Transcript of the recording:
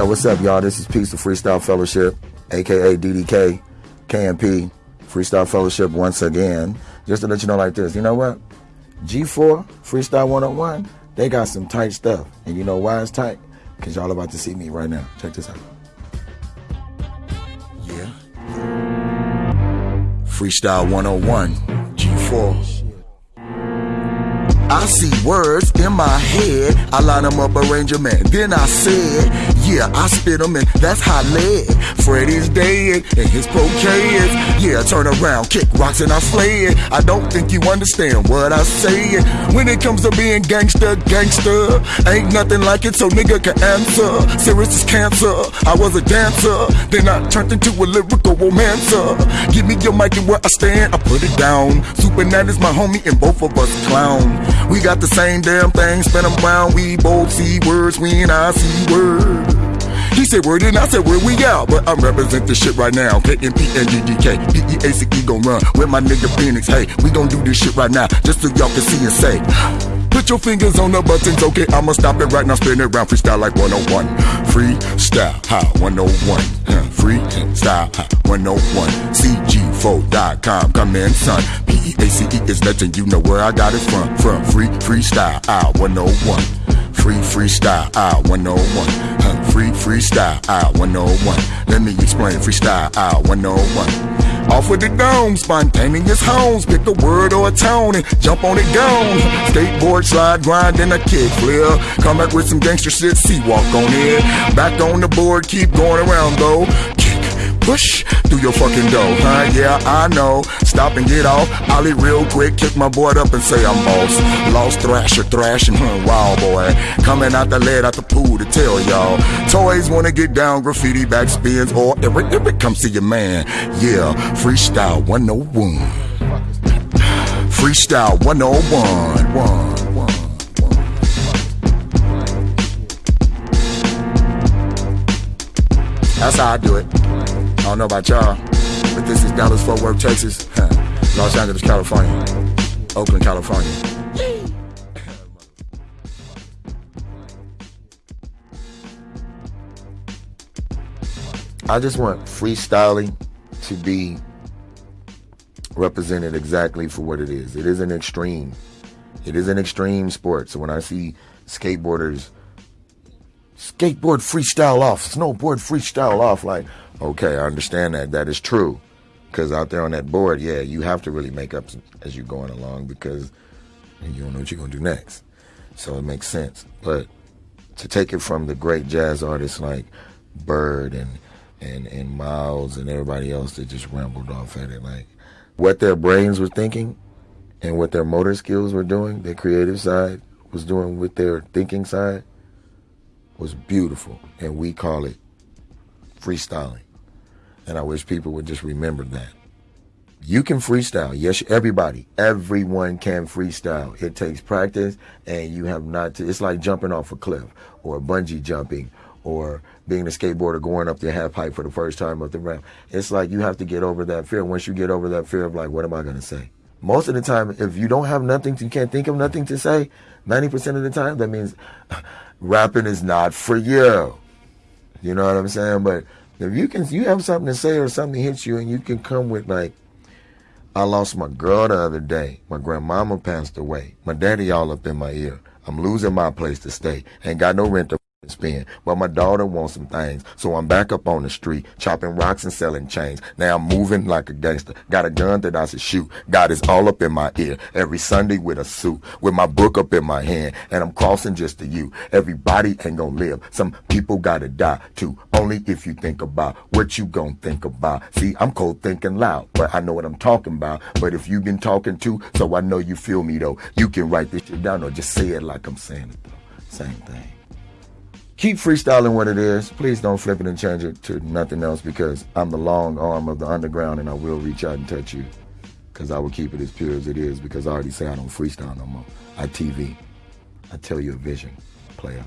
Yo, what's up, y'all? This is Peace of Freestyle Fellowship, aka DDK, KMP, Freestyle Fellowship once again. Just to let you know like this, you know what? G4, Freestyle 101, they got some tight stuff. And you know why it's tight? Because y'all about to see me right now. Check this out. Yeah. Freestyle 101, G4. I see words in my head. I line them up, arrange them, then I said, Yeah, I spit them, and that's how lead. Freddy's dead, and his pro kids. Yeah, turn around, kick rocks, and I slay it. I don't think you understand what I say. When it comes to being gangster, gangster, ain't nothing like it, so nigga can answer. Serious is cancer. I was a dancer, then I turned into a lyrical romancer. Give me your mic and where I stand, I put it down. Super is my homie, and both of us clown. We got the same damn thing, spin them round. We both see words when I see words. Said word and I said word we out, but I'm representing this shit right now. KMP and DDK, PEACE gon' run with my nigga Phoenix. Hey, we gon' do this shit right now, just so y'all can see and say. Put your fingers on the buttons, okay? I'ma stop it right now, spin it round, freestyle like 101. Freestyle, how 101. Huh, freestyle, how 101. CG4.com, come in, son. P-E-A-C-E is letting you know where I got it from. From free freestyle, out 101. Free freestyle, out 101. Free freestyle, I 101. Let me explain freestyle, I 101. Off with the dome, spontaneous homes. Pick a word or a tone and jump on it gone. Skateboard, slide, grind, and a kick flip. Come back with some gangster shit, see walk on it. Back on the board, keep going around though. Push through your fucking dough, huh? Yeah, I know. Stop and get off. Ollie real quick, kick my board up and say I'm boss. Lost thrasher, thrashing, huh? Wild boy. Coming out the lead out the pool to tell y'all. Toys wanna get down, graffiti back spins, or if it, if it comes to your man. Yeah, freestyle 101. Freestyle 101. One, oh one. That's how I do it. I don't know about y'all, but this is Dallas Fort Worth, Texas, Los Angeles, California, Oakland, California. I just want freestyling to be represented exactly for what it is. It is an extreme. It is an extreme sport. So when I see skateboarders skateboard freestyle off, snowboard freestyle off, like, okay, I understand that. That is true. Because out there on that board, yeah, you have to really make up as you're going along because you don't know what you're going to do next. So it makes sense. But to take it from the great jazz artists like Bird and and and Miles and everybody else that just rambled off at it, like what their brains were thinking and what their motor skills were doing, their creative side was doing with their thinking side was beautiful, and we call it freestyling. And I wish people would just remember that. You can freestyle. Yes, everybody, everyone can freestyle. It takes practice, and you have not to. It's like jumping off a cliff, or bungee jumping, or being a skateboarder going up the half pipe for the first time up the ramp. It's like you have to get over that fear. Once you get over that fear of like, what am I going to say? Most of the time, if you don't have nothing, to, you can't think of nothing to say. Ninety percent of the time, that means rapping is not for you. You know what I'm saying? But if you can, you have something to say or something hits you, and you can come with like, I lost my girl the other day. My grandmama passed away. My daddy all up in my ear. I'm losing my place to stay. Ain't got no rent to spend. But my daughter wants some things. So I'm back up on the street, chopping rocks and selling chains. Now I'm moving like a gangster. Got a gun that I should shoot. God is all up in my ear. Every Sunday with a suit, with my book up in my hand. And I'm crossing just to you. Everybody ain't gonna live. Some people gotta die too. Only if you think about what you gonna think about. See, I'm cold thinking loud, but I know what I'm talking about. But if you've been talking too, so I know you feel me though. You can write this shit down or just say it like I'm saying it though. Same thing keep freestyling what it is. Please don't flip it and change it to nothing else because I'm the long arm of the underground and I will reach out and touch you because I will keep it as pure as it is because I already say I don't freestyle no more. I TV. I tell you a vision. Play out.